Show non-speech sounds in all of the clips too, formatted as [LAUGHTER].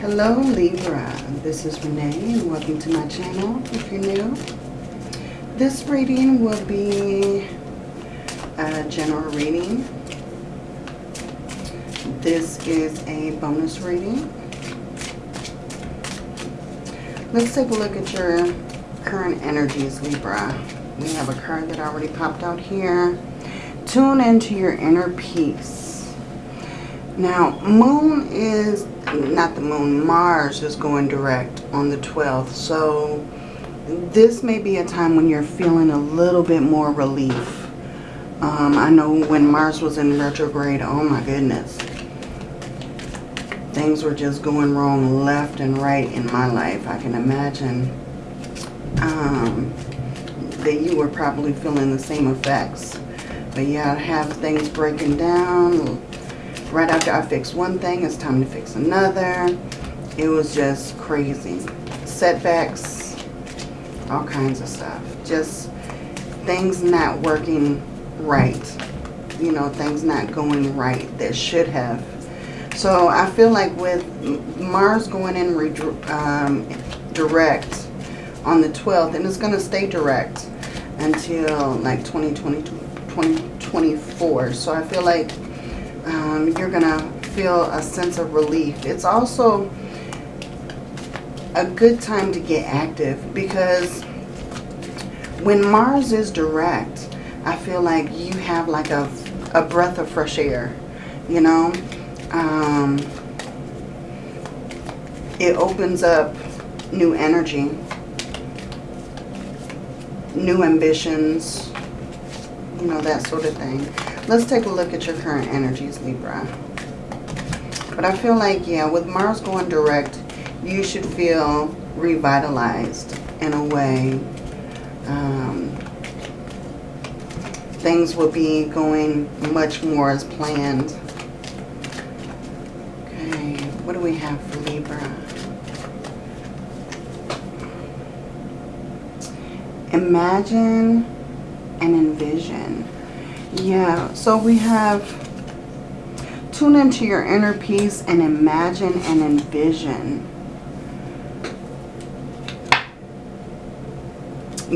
Hello Libra, this is Renee and welcome to my channel if you're new. This reading will be a general reading. This is a bonus reading. Let's take a look at your current energies, Libra. We have a card that already popped out here. Tune into your inner peace. Now, Moon is, not the Moon, Mars is going direct on the 12th. So, this may be a time when you're feeling a little bit more relief. Um, I know when Mars was in retrograde, oh my goodness. Things were just going wrong left and right in my life. I can imagine um, that you were probably feeling the same effects. But yeah, have things breaking down. Right after I fix one thing, it's time to fix another. It was just crazy. Setbacks, all kinds of stuff. Just things not working right. You know, things not going right that should have. So I feel like with Mars going in um, direct on the 12th, and it's going to stay direct until like 2020, 2024. So I feel like um, you're going to feel a sense of relief. It's also a good time to get active because when Mars is direct, I feel like you have like a, a breath of fresh air, you know. Um, it opens up new energy, new ambitions, you know, that sort of thing. Let's take a look at your current energies, Libra. But I feel like, yeah, with Mars going direct, you should feel revitalized in a way. Um, things will be going much more as planned. Okay, what do we have for Libra? Imagine and envision. Yeah, so we have tune into your inner peace and imagine and envision.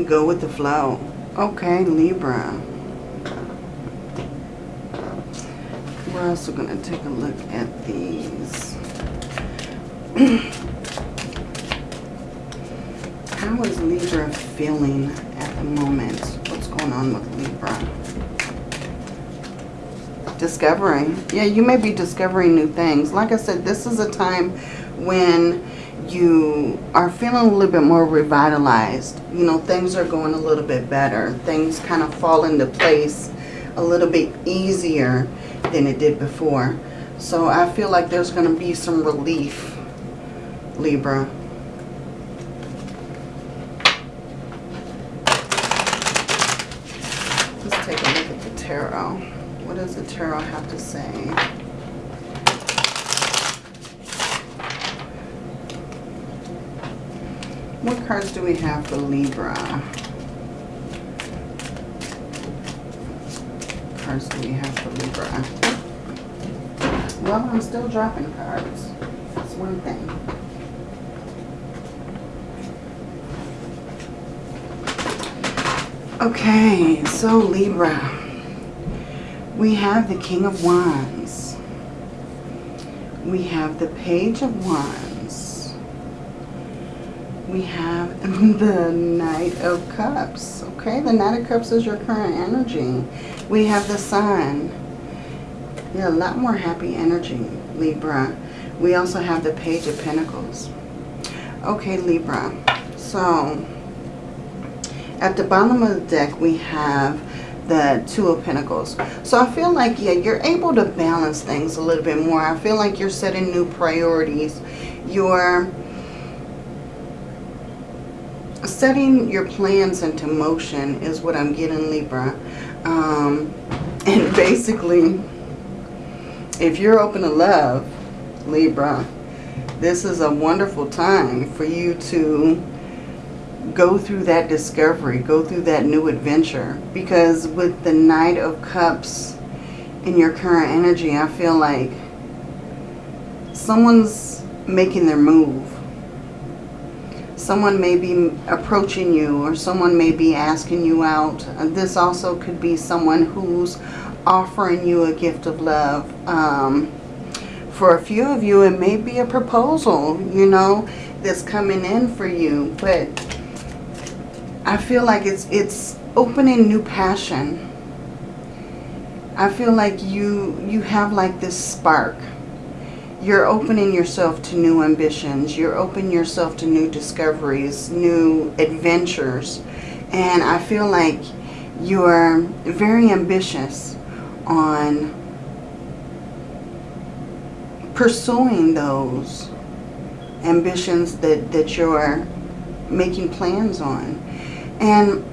Go with the flow. Okay, Libra. We're also going to take a look at these. [CLEARS THROAT] How is Libra feeling at the moment? What's going on with Libra? Discovering. Yeah, you may be discovering new things. Like I said, this is a time when you are feeling a little bit more revitalized. You know, things are going a little bit better. Things kind of fall into place a little bit easier than it did before. So I feel like there's going to be some relief, Libra. Let's take a look at the tarot. What does the tarot have to say? What cards do we have for Libra? cards do we have for Libra? Well, I'm still dropping cards. That's one thing. Okay, so Libra. We have the King of Wands. We have the Page of Wands. We have [LAUGHS] the Knight of Cups. Okay, the Knight of Cups is your current energy. We have the Sun. Yeah, a lot more happy energy, Libra. We also have the Page of Pentacles. Okay, Libra. So, at the bottom of the deck, we have the Two of Pentacles. So I feel like, yeah, you're able to balance things a little bit more. I feel like you're setting new priorities. You're setting your plans into motion is what I'm getting, Libra. Um, [LAUGHS] and basically, if you're open to love, Libra, this is a wonderful time for you to go through that discovery, go through that new adventure. Because with the Knight of Cups in your current energy, I feel like someone's making their move. Someone may be approaching you or someone may be asking you out. This also could be someone who's offering you a gift of love. Um, for a few of you, it may be a proposal, you know, that's coming in for you. But I feel like it's it's opening new passion. I feel like you you have like this spark you're opening yourself to new ambitions. You're opening yourself to new discoveries, new adventures. And I feel like you're very ambitious on pursuing those ambitions that, that you're making plans on. And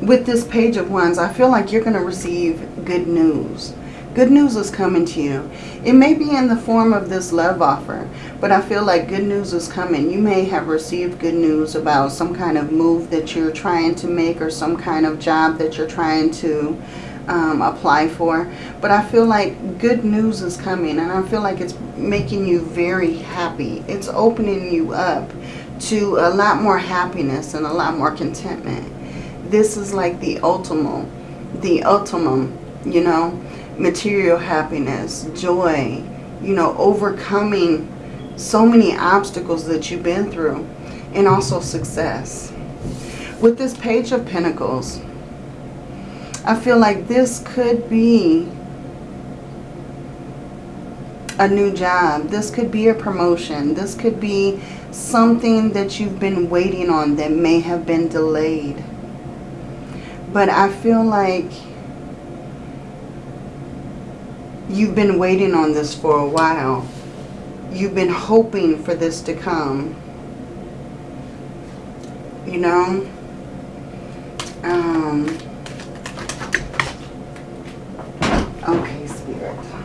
[CLEARS THROAT] with this page of wands, I feel like you're going to receive good news. Good news is coming to you. It may be in the form of this love offer, but I feel like good news is coming. You may have received good news about some kind of move that you're trying to make or some kind of job that you're trying to um, apply for. But I feel like good news is coming and I feel like it's making you very happy. It's opening you up to a lot more happiness and a lot more contentment. This is like the ultimate, the ultimum, you know material happiness, joy, you know, overcoming so many obstacles that you've been through, and also success. With this Page of Pentacles, I feel like this could be a new job. This could be a promotion. This could be something that you've been waiting on that may have been delayed. But I feel like you've been waiting on this for a while. You've been hoping for this to come. You know? Um, okay, Spirit.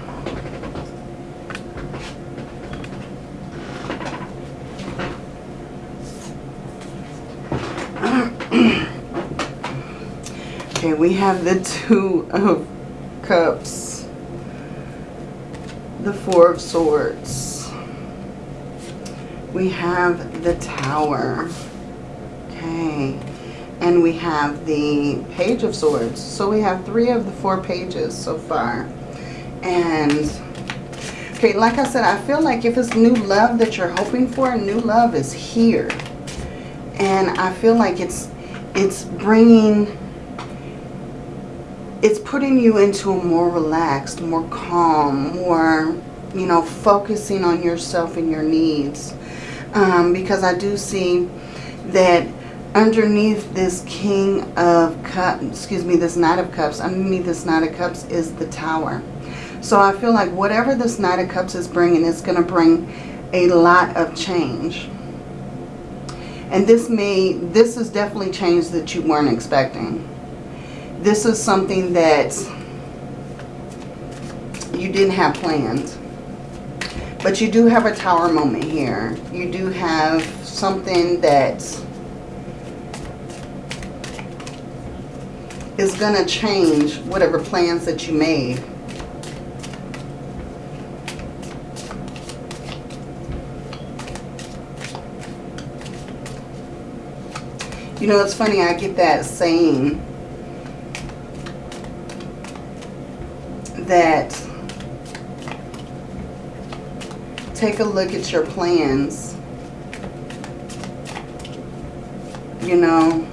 Okay, we have the Two of Cups the Four of Swords. We have the Tower. Okay. And we have the Page of Swords. So we have three of the four pages so far. And, okay, like I said, I feel like if it's new love that you're hoping for, new love is here. And I feel like it's, it's bringing it's putting you into a more relaxed, more calm, more, you know, focusing on yourself and your needs. Um, because I do see that underneath this King of Cups, excuse me, this Knight of Cups, underneath this Knight of Cups is the Tower. So I feel like whatever this Knight of Cups is bringing is going to bring a lot of change. And this may, this is definitely change that you weren't expecting this is something that you didn't have planned. But you do have a tower moment here. You do have something that is going to change whatever plans that you made. You know, it's funny, I get that saying that take a look at your plans. You know,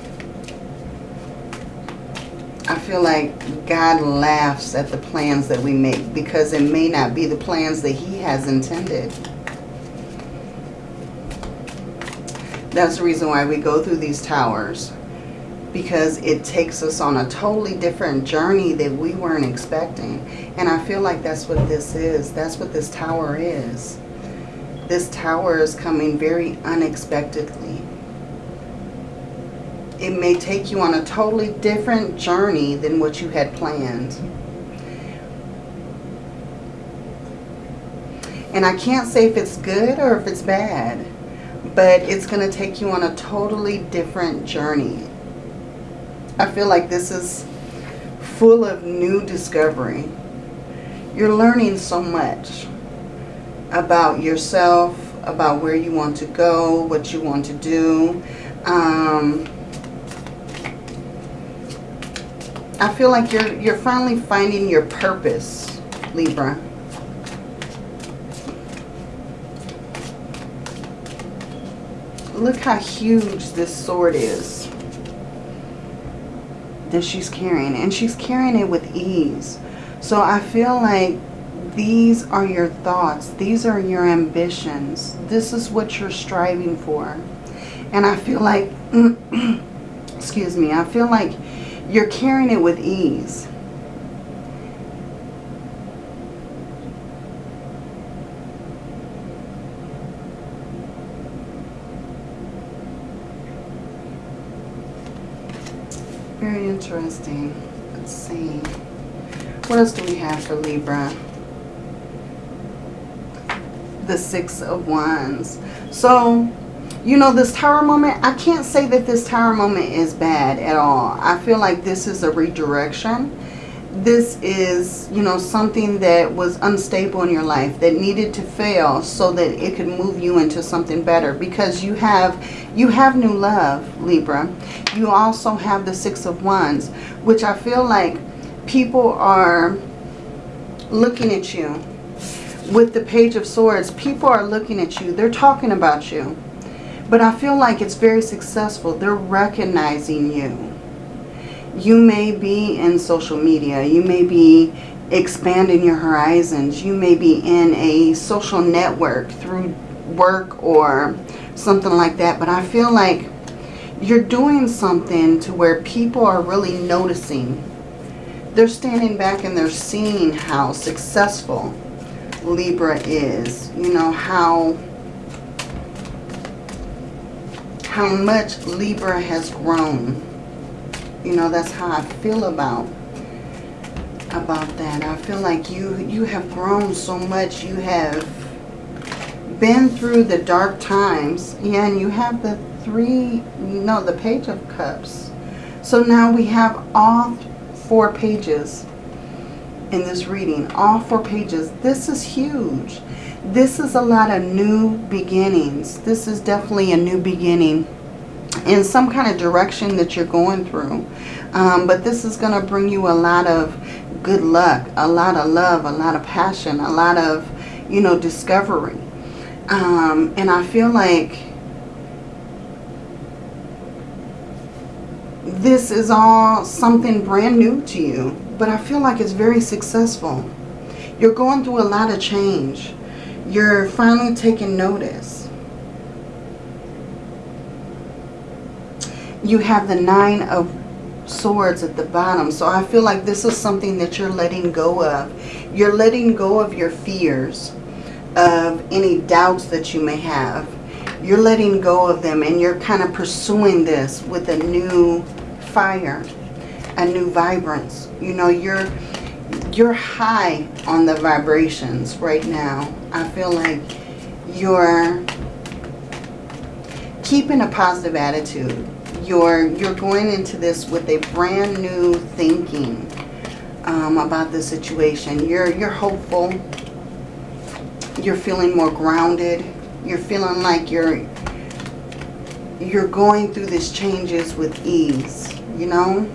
I feel like God laughs at the plans that we make because it may not be the plans that he has intended. That's the reason why we go through these towers because it takes us on a totally different journey that we weren't expecting. And I feel like that's what this is. That's what this tower is. This tower is coming very unexpectedly. It may take you on a totally different journey than what you had planned. And I can't say if it's good or if it's bad, but it's going to take you on a totally different journey. I feel like this is full of new discovery. You're learning so much about yourself, about where you want to go, what you want to do. Um, I feel like you're, you're finally finding your purpose, Libra. Look how huge this sword is that she's carrying. And she's carrying it with ease. So I feel like these are your thoughts. These are your ambitions. This is what you're striving for. And I feel like, [CLEARS THROAT] excuse me, I feel like you're carrying it with ease. Very interesting. Let's see. What else do we have for Libra? The Six of Wands. So, you know, this tower moment, I can't say that this tower moment is bad at all. I feel like this is a redirection. This is, you know, something that was unstable in your life that needed to fail so that it could move you into something better because you have you have new love, Libra. You also have the Six of Wands, which I feel like people are looking at you. With the Page of Swords, people are looking at you. They're talking about you. But I feel like it's very successful. They're recognizing you. You may be in social media. You may be expanding your horizons. You may be in a social network through work or something like that. But I feel like you're doing something to where people are really noticing. They're standing back and they're seeing how successful Libra is. You know, how how much Libra has grown. You know, that's how I feel about about that. I feel like you you have grown so much. You have been through the dark times. Yeah, and you have the three, no, the page of cups. So now we have all four pages in this reading. All four pages. This is huge this is a lot of new beginnings. This is definitely a new beginning in some kind of direction that you're going through. Um, but this is going to bring you a lot of good luck, a lot of love, a lot of passion, a lot of, you know, discovery. Um, and I feel like this is all something brand new to you. But I feel like it's very successful. You're going through a lot of change you're finally taking notice. You have the Nine of Swords at the bottom. So I feel like this is something that you're letting go of. You're letting go of your fears, of any doubts that you may have. You're letting go of them and you're kind of pursuing this with a new fire, a new vibrance. You know, you're you're high on the vibrations right now. I feel like you're keeping a positive attitude. You're, you're going into this with a brand new thinking um, about the situation. You're, you're hopeful. You're feeling more grounded. You're feeling like you're, you're going through these changes with ease, you know?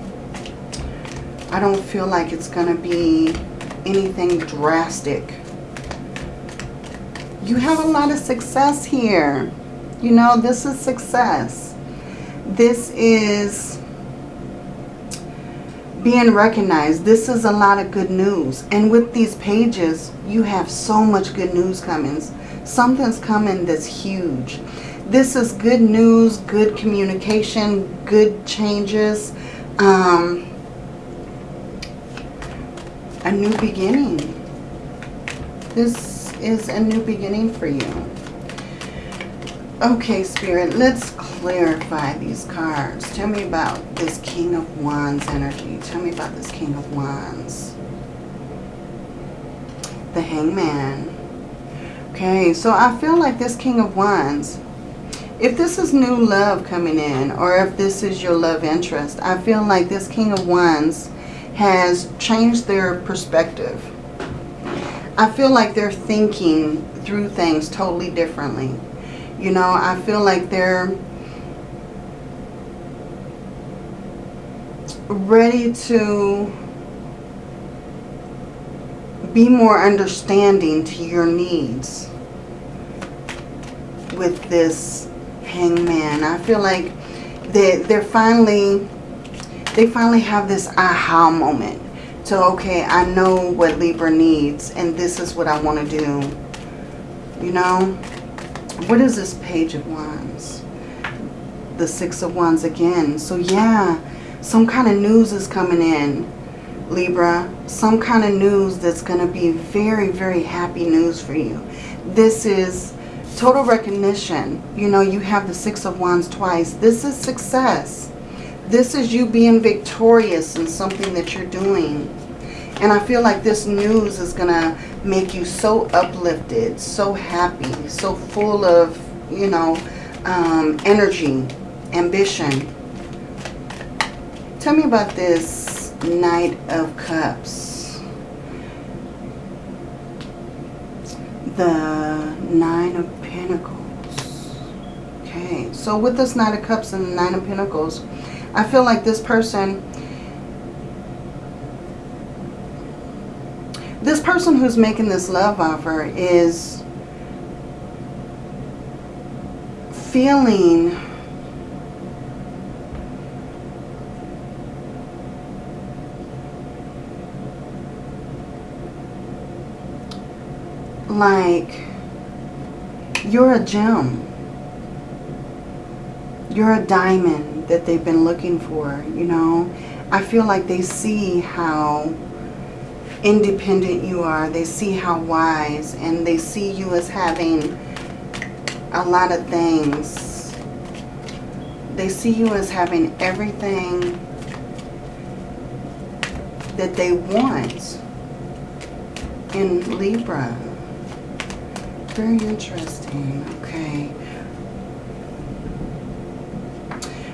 I don't feel like it's going to be anything drastic. You have a lot of success here. You know, this is success. This is being recognized. This is a lot of good news. And with these pages, you have so much good news coming. Something's coming that's huge. This is good news, good communication, good changes. Um, a new beginning. This is a new beginning for you. Okay, Spirit, let's clarify these cards. Tell me about this King of Wands energy. Tell me about this King of Wands. The Hangman. Okay, so I feel like this King of Wands, if this is new love coming in, or if this is your love interest, I feel like this King of Wands has changed their perspective. I feel like they're thinking through things totally differently. You know, I feel like they're ready to be more understanding to your needs with this hangman. I feel like they, they're finally, they finally have this aha moment. So, okay, I know what Libra needs and this is what I want to do. You know? What is this Page of Wands? The Six of Wands again. So, yeah, some kind of news is coming in. Libra, some kind of news that's going to be very, very happy news for you. This is total recognition. You know, you have the Six of Wands twice. This is success. This is you being victorious in something that you're doing. And I feel like this news is going to make you so uplifted, so happy, so full of, you know, um, energy, ambition. Tell me about this Knight of Cups. The Nine of Pentacles. Okay, so with this Knight of Cups and the Nine of Pentacles, I feel like this person, this person who's making this love offer is feeling like you're a gem. You're a diamond that they've been looking for, you know. I feel like they see how independent you are. They see how wise and they see you as having a lot of things. They see you as having everything that they want in Libra. Very interesting. Okay.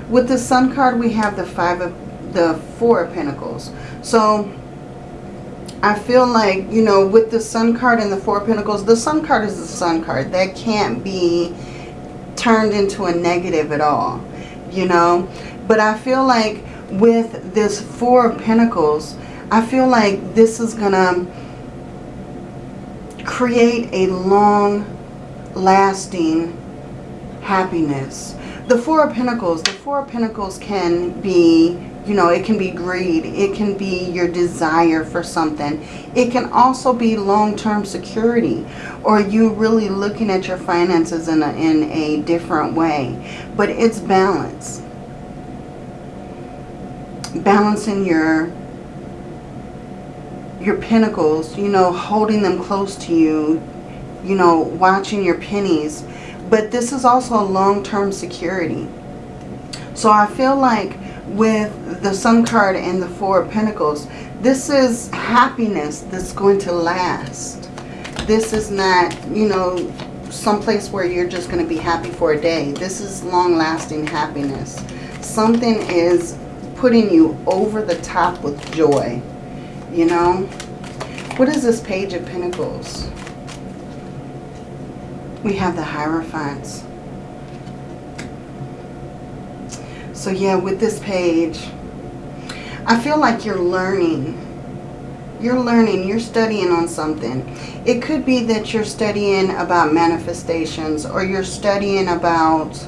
With the Sun card, we have the five of the four of Pentacles. So I feel like, you know, with the Sun card and the Four of Pentacles, the Sun card is the Sun card. That can't be turned into a negative at all, you know. But I feel like with this Four of Pentacles, I feel like this is going to create a long lasting happiness. The Four of Pentacles, the Four of Pentacles can be, you know, it can be greed. It can be your desire for something. It can also be long-term security or you really looking at your finances in a, in a different way. But it's balance. Balancing your your pentacles, you know, holding them close to you, you know, watching your pennies. But this is also a long-term security. So I feel like with the Sun card and the Four of Pentacles, this is happiness that's going to last. This is not, you know, someplace where you're just going to be happy for a day. This is long-lasting happiness. Something is putting you over the top with joy you know. What is this Page of Pentacles? We have the Hierophants. So yeah, with this page, I feel like you're learning. You're learning, you're studying on something. It could be that you're studying about manifestations or you're studying about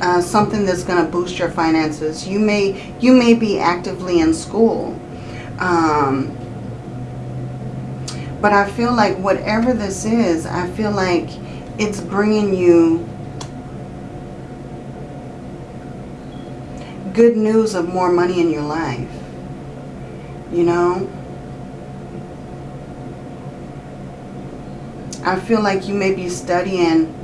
uh, something that's going to boost your finances. You may, you may be actively in school um, but I feel like whatever this is, I feel like it's bringing you good news of more money in your life. You know? I feel like you may be studying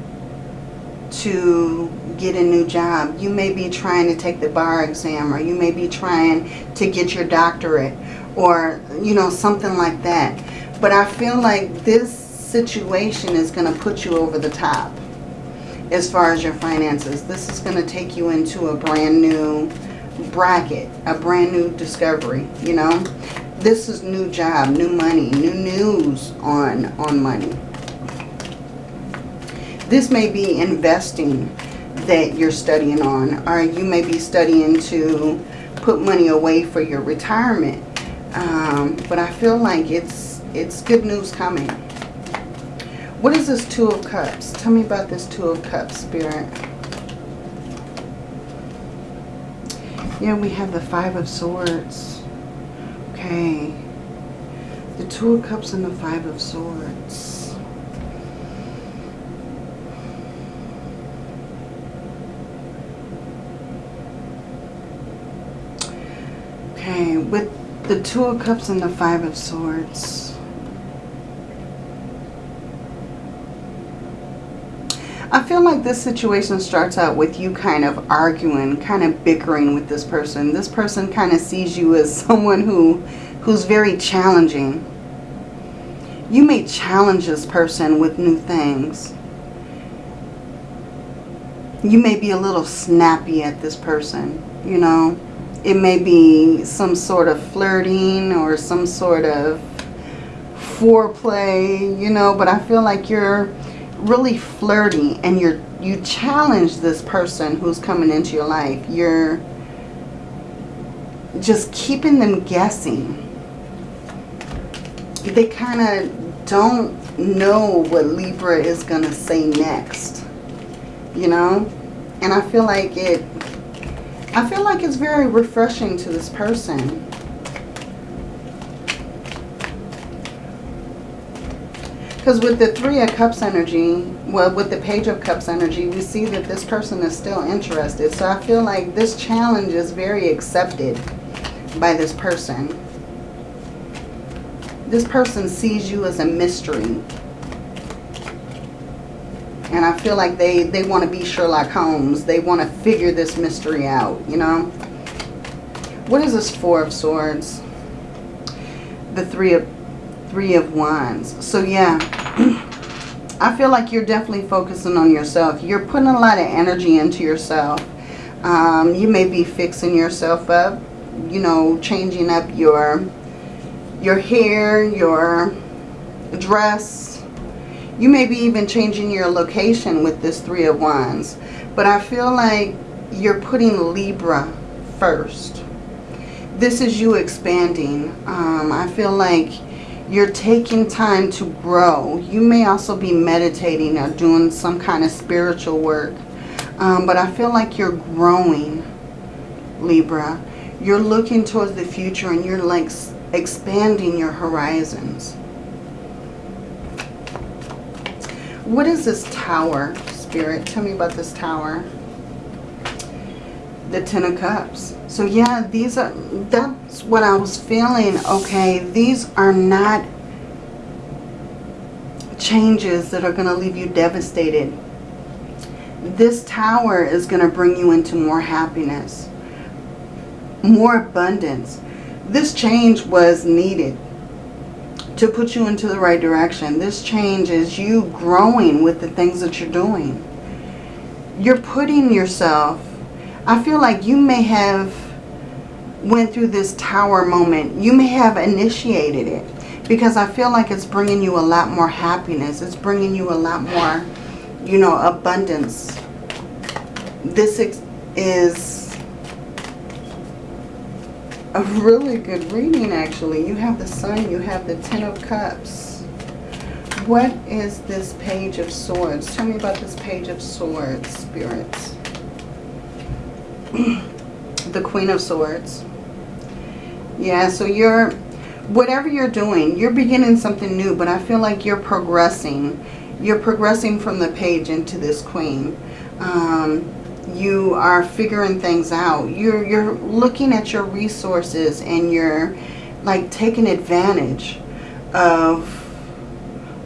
to get a new job. You may be trying to take the bar exam or you may be trying to get your doctorate or, you know, something like that. But I feel like this situation is going to put you over the top as far as your finances. This is going to take you into a brand new bracket, a brand new discovery, you know. This is new job, new money, new news on, on money. This may be investing that you're studying on. Or you may be studying to put money away for your retirement. Um, but I feel like it's it's good news coming. What is this Two of Cups? Tell me about this Two of Cups, Spirit. Yeah, we have the Five of Swords. Okay. The Two of Cups and the Five of Swords. Okay, with the Two of Cups and the Five of Swords. I feel like this situation starts out with you kind of arguing, kind of bickering with this person. This person kind of sees you as [LAUGHS] someone who, who's very challenging. You may challenge this person with new things. You may be a little snappy at this person, you know. It may be some sort of flirting or some sort of foreplay, you know, but I feel like you're really flirty and you're you challenge this person who's coming into your life. You're just keeping them guessing. They kind of don't know what Libra is going to say next. You know? And I feel like it I feel like it's very refreshing to this person. Because with the Three of Cups energy, well, with the Page of Cups energy, we see that this person is still interested. So I feel like this challenge is very accepted by this person. This person sees you as a mystery. And I feel like they, they want to be Sherlock Holmes. They want to figure this mystery out, you know. What is this Four of Swords? The Three of Three of Wands. So yeah, [CLEARS THROAT] I feel like you're definitely focusing on yourself. You're putting a lot of energy into yourself. Um, you may be fixing yourself up, you know, changing up your, your hair, your dress. You may be even changing your location with this Three of Wands. But I feel like you're putting Libra first. This is you expanding. Um, I feel like you're taking time to grow. You may also be meditating or doing some kind of spiritual work. Um, but I feel like you're growing, Libra. You're looking towards the future and you're like expanding your horizons. What is this tower, Spirit? Tell me about this tower. The Ten of Cups. So yeah, these are, that's what I was feeling. Okay, these are not changes that are going to leave you devastated. This tower is going to bring you into more happiness, more abundance. This change was needed to put you into the right direction. This change is you growing with the things that you're doing. You're putting yourself I feel like you may have went through this tower moment. You may have initiated it because I feel like it's bringing you a lot more happiness. It's bringing you a lot more, you know, abundance. This is a really good reading, actually. You have the Sun, you have the Ten of Cups. What is this Page of Swords? Tell me about this Page of Swords, Spirits. [CLEARS THROAT] the Queen of Swords. Yeah, so you're, whatever you're doing, you're beginning something new, but I feel like you're progressing. You're progressing from the page into this Queen. Um, you are figuring things out. You're, you're looking at your resources and you're like taking advantage of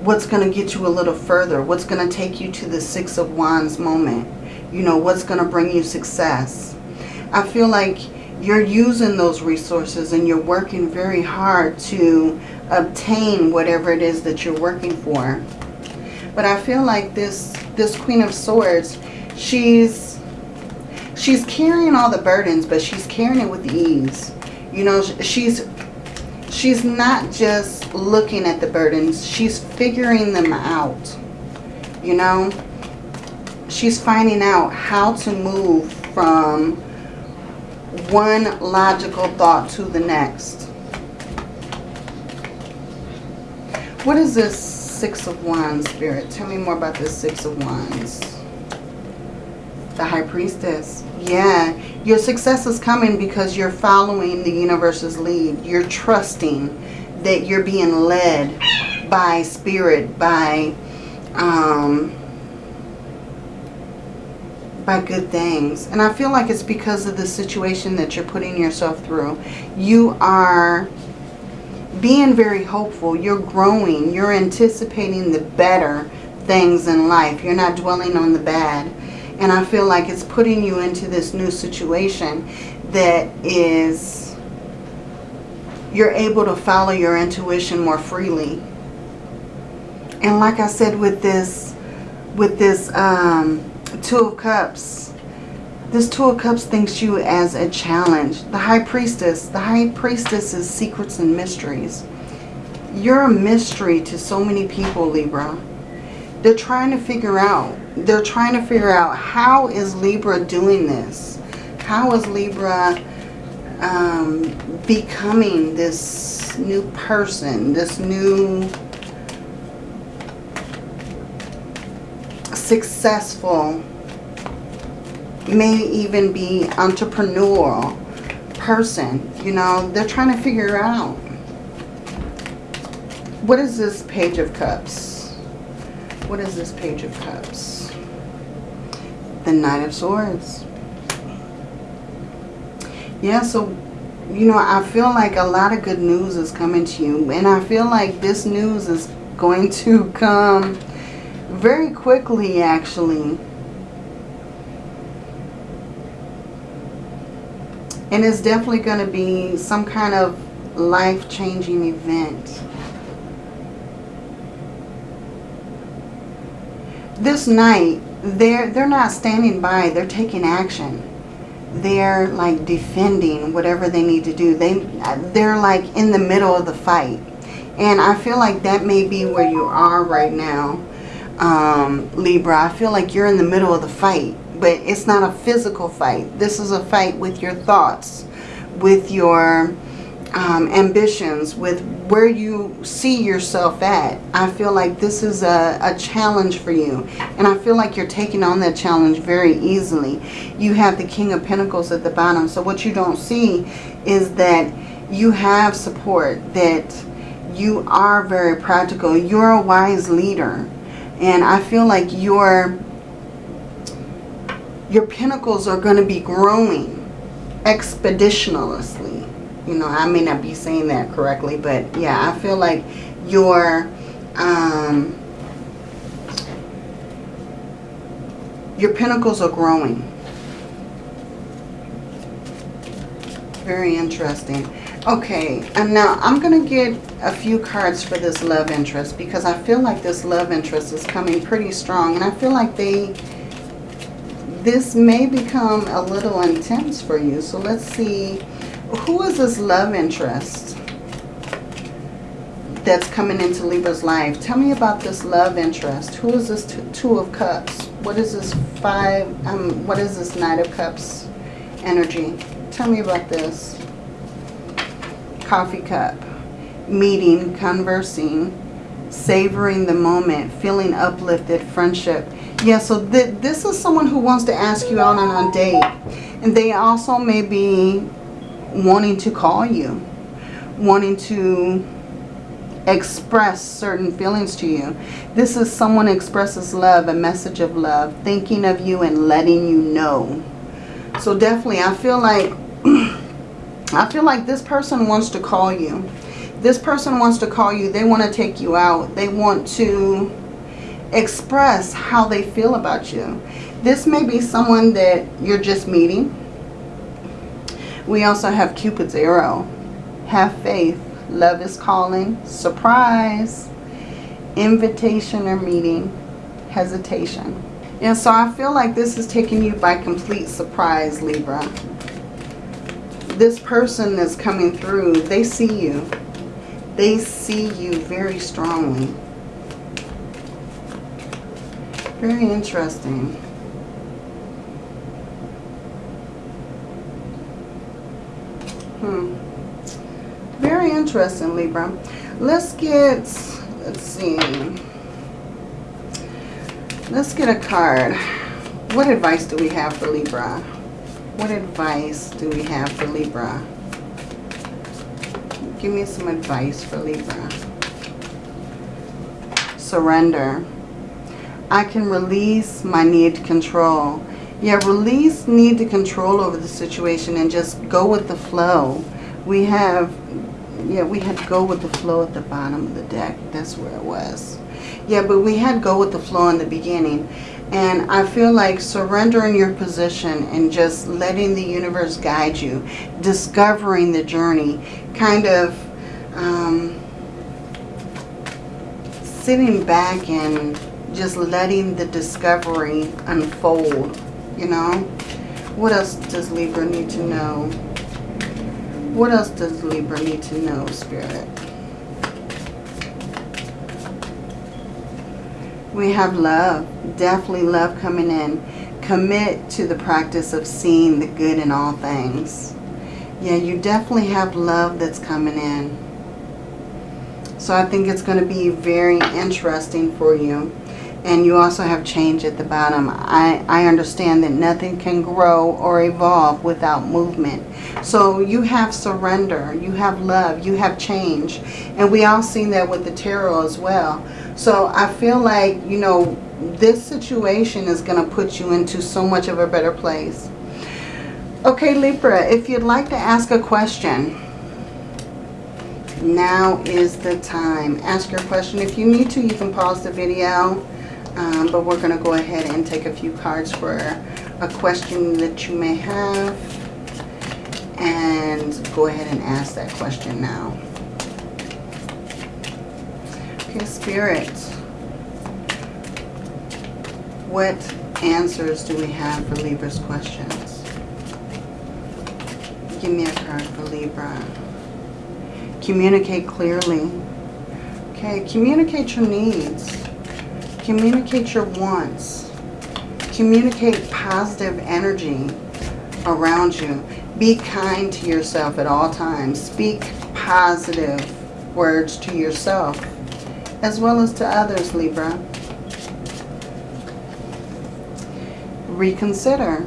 what's going to get you a little further. What's going to take you to the Six of Wands moment. You know, what's going to bring you success. I feel like you're using those resources and you're working very hard to obtain whatever it is that you're working for. But I feel like this this Queen of Swords, she's she's carrying all the burdens, but she's carrying it with ease. You know, she's she's not just looking at the burdens, she's figuring them out. You know, she's finding out how to move from one logical thought to the next. What is this Six of Wands, Spirit? Tell me more about this Six of Wands. The High Priestess. Yeah, your success is coming because you're following the universe's lead. You're trusting that you're being led by spirit, by um, by good things. And I feel like it's because of the situation that you're putting yourself through. You are being very hopeful. You're growing. You're anticipating the better things in life. You're not dwelling on the bad. And I feel like it's putting you into this new situation that is, you're able to follow your intuition more freely. And like I said with this, with this um, Two of Cups, this Two of Cups thinks you as a challenge. The High Priestess, the High Priestess is secrets and mysteries. You're a mystery to so many people, Libra. They're trying to figure out they're trying to figure out how is Libra doing this? How is Libra um, becoming this new person, this new successful, may even be entrepreneurial person. You know, they're trying to figure out what is this Page of Cups? What is this Page of Cups? the Knight of Swords. Yeah, so, you know, I feel like a lot of good news is coming to you. And I feel like this news is going to [LAUGHS] come very quickly, actually. And it's definitely going to be some kind of life-changing event. This knight, they're they're not standing by they're taking action. They're like defending whatever they need to do. They they're like in the middle of the fight. And I feel like that may be where you are right now um, Libra. I feel like you're in the middle of the fight but it's not a physical fight. This is a fight with your thoughts with your um, ambitions, with where you see yourself at. I feel like this is a, a challenge for you. And I feel like you're taking on that challenge very easily. You have the King of Pentacles at the bottom. So what you don't see is that you have support, that you are very practical. You're a wise leader. And I feel like your, your pentacles are going to be growing expeditionally you know, I may not be saying that correctly, but yeah, I feel like your um, your pentacles are growing. Very interesting. Okay, and now I'm going to get a few cards for this love interest because I feel like this love interest is coming pretty strong. And I feel like they, this may become a little intense for you. So let's see who is this love interest that's coming into Libra's life? Tell me about this love interest. Who is this Two of Cups? What is this Five, um, what is this Knight of Cups energy? Tell me about this. Coffee cup. Meeting, conversing, savoring the moment, feeling uplifted, friendship. Yeah, so th this is someone who wants to ask you out on a date. And they also may be wanting to call you, wanting to express certain feelings to you. This is someone expresses love, a message of love, thinking of you and letting you know. So definitely, I feel like, [CLEARS THROAT] I feel like this person wants to call you. This person wants to call you. They want to take you out. They want to express how they feel about you. This may be someone that you're just meeting we also have Cupid's arrow. Have faith. Love is calling. Surprise. Invitation or meeting. Hesitation. And so I feel like this is taking you by complete surprise, Libra. This person that's coming through, they see you. They see you very strongly. Very interesting. Hmm. Very interesting, Libra. Let's get, let's see. Let's get a card. What advice do we have for Libra? What advice do we have for Libra? Give me some advice for Libra. Surrender. I can release my need to control. Yeah, release need to control over the situation and just go with the flow. We have, yeah, we had go with the flow at the bottom of the deck. That's where it was. Yeah, but we had go with the flow in the beginning. And I feel like surrendering your position and just letting the universe guide you, discovering the journey, kind of um, sitting back and just letting the discovery unfold, you know. What else does Libra need to know? What else does Libra need to know, Spirit? We have love. Definitely love coming in. Commit to the practice of seeing the good in all things. Yeah, you definitely have love that's coming in. So I think it's going to be very interesting for you. And you also have change at the bottom. I, I understand that nothing can grow or evolve without movement. So you have surrender, you have love, you have change. And we all seen that with the tarot as well. So I feel like, you know, this situation is going to put you into so much of a better place. Okay, Libra, if you'd like to ask a question, now is the time. Ask your question. If you need to, you can pause the video. Um, but we're going to go ahead and take a few cards for a question that you may have. And go ahead and ask that question now. Okay, Spirit. What answers do we have for Libra's questions? Give me a card for Libra. Communicate clearly. Okay, communicate your needs. Communicate your wants. Communicate positive energy around you. Be kind to yourself at all times. Speak positive words to yourself as well as to others, Libra. Reconsider.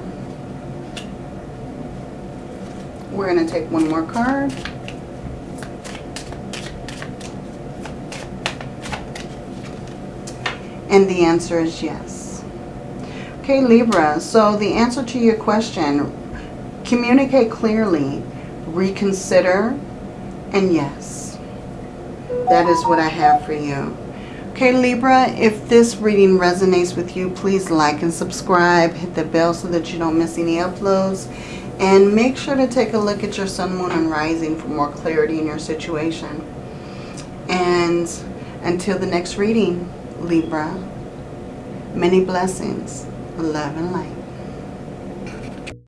We're going to take one more card. And the answer is yes. Okay, Libra, so the answer to your question, communicate clearly, reconsider, and yes. That is what I have for you. Okay, Libra, if this reading resonates with you, please like and subscribe. Hit the bell so that you don't miss any uploads. And make sure to take a look at your sun, moon, and rising for more clarity in your situation. And until the next reading, Libra. Many blessings, love and light.